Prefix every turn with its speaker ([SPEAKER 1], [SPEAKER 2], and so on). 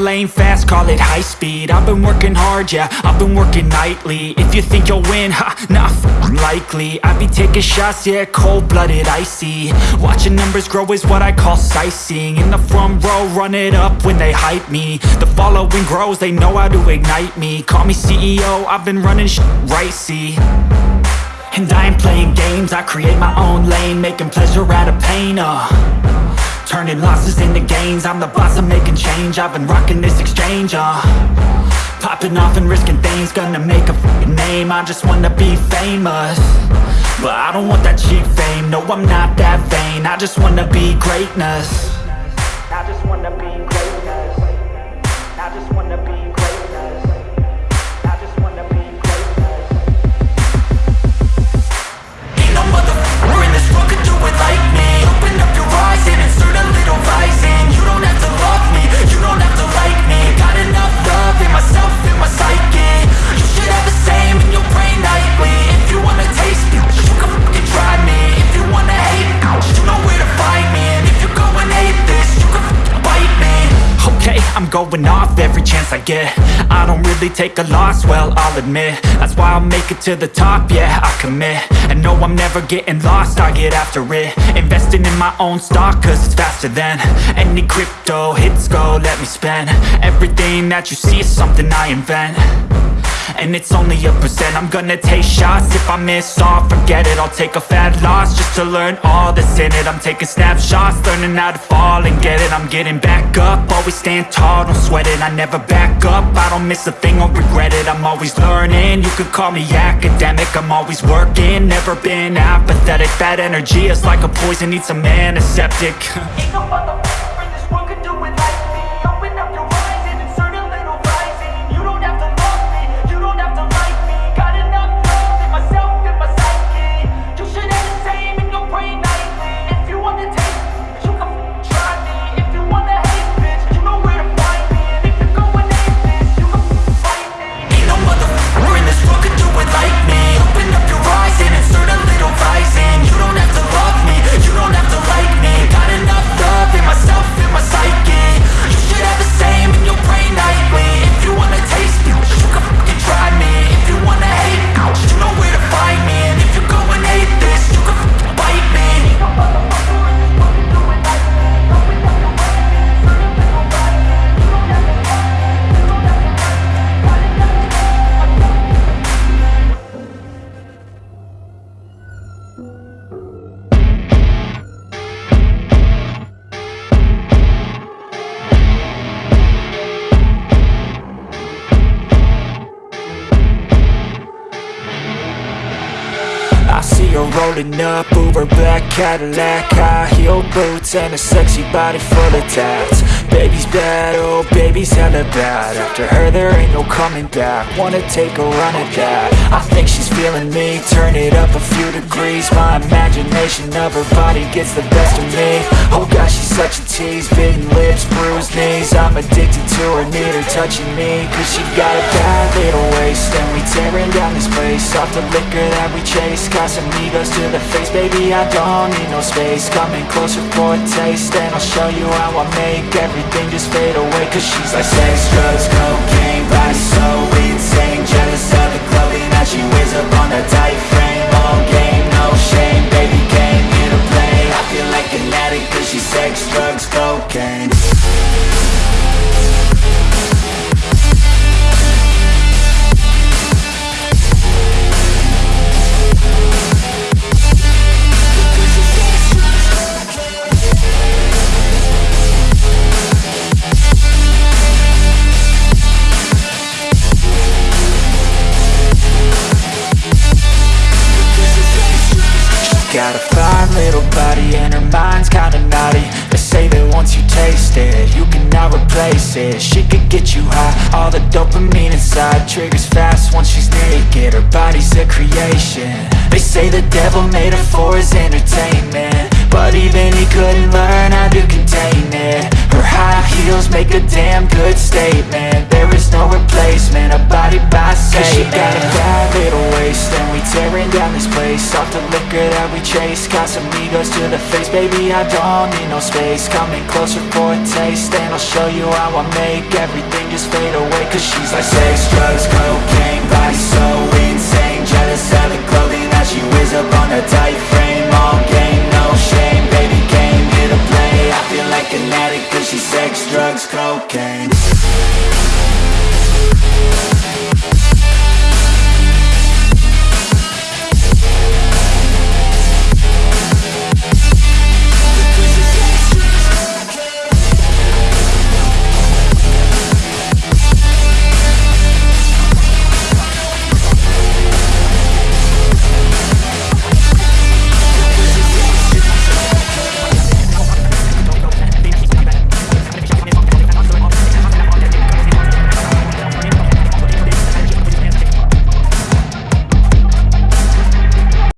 [SPEAKER 1] lane fast, call it high speed. I've been working hard, yeah, I've been working nightly. If you think you'll win, ha, f***ing likely. I be taking shots, yeah, cold-blooded, icy. Watching numbers grow is what I call sightseeing. In the front row, run it up when they hype me. The following grows, they know how to ignite me. Call me CEO, I've been running sh** right, see? And I ain't playing games, I create my own lane Making pleasure out of pain, uh Turning losses into gains. I'm the boss, I'm making change. I've been rocking this exchange, uh. Popping off and risking things. Gonna make a name. I just wanna be famous. But I don't want that cheap fame. No, I'm not that vain. I just wanna be greatness going off every chance I get. I don't really take a loss, well, I'll admit. That's why I'll make it to the top, yeah, I commit. And no, I'm never getting lost, I get after it. Investing in my own stock, cause it's faster than Any crypto hits go, let me spend. Everything that you see is something I invent and it's only a percent. I'm gonna take shots. If I miss all, forget it. I'll take a fat loss Just to learn all that's in it. I'm taking snapshots Learning how to fall and get it. I'm getting back up. Always stand tall, don't sweat it. I never back up. I don't miss a thing, I'll regret it. I'm always learning. You could call me academic. I'm always working. Never been apathetic. Bad energy is like a poison. Needs some antiseptic. Ain't no Her rolling up, Uber black Cadillac High heel boots and a sexy body full of tats. Baby's bad, oh baby's hella bad. After her there ain't no coming back. Wanna take a run at that. I think she's feeling me, turn it up a few degrees. My imagination of her body gets the best of me. Oh gosh, such a tease Bitten lips, bruised knees. I'm addicted to her, need her touching me Cause she got a bad little waist. And we tearing down this place Off the liquor that we chase. Casamigos to the face Baby, I don't need no space. Coming closer for a taste And I'll show you how I make Everything just fade away. Cause she's like sex, drugs, cocaine Body so insane. Jealous of the clothing that she wears up on that Got a fine little body and her mind's kinda naughty. They say that once you taste it, you cannot replace it. She could get you high, all the dopamine inside Triggers fast once she's naked, her body's a creation. They say the devil made her for his entertainment. But even he couldn't learn how to contain it. Her high heels make a damn good statement. There is no replacement, a body by Satan hunger that we chase. Casamigos to the face, baby I don't need no space. Coming closer for a taste And I'll show you how I make everything just fade away. Cause she's like sex, drugs, cocaine, vice, so